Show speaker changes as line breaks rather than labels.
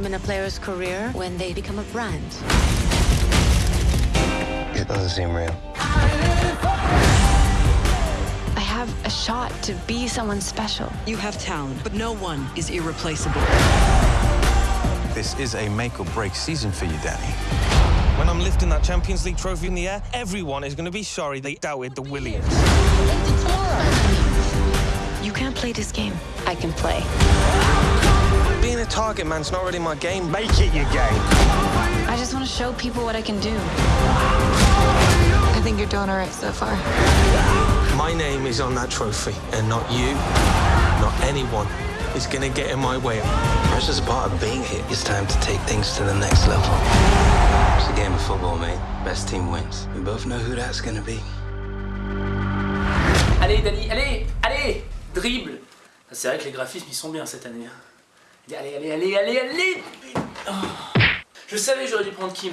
comes a time in a player's career when they become a brand.
It doesn't seem real.
I have a shot to be someone special.
You have talent, but no one is irreplaceable.
This is a make or break season for you, Danny. When I'm lifting that Champions League trophy in the air, everyone is going to be sorry they doubted the Williams.
You can't play this game. I can play.
Being a target man's not really my game. Make it your game.
I just want to show people what I can do.
I think you're doing all right so far.
My name is on that trophy, and not you, not anyone is going to get in my way.
Pressure's a part of being here. It's time to take things to the next level. It's a game of football, mate. Best team wins. We both know who that's gonna be.
Allez, Dani, allez, allez Dribble C'est vrai que les graphismes, ils sont bien cette année. Allez, allez, allez, allez, allez Oh. Je savais que j'aurais dû prendre Kim.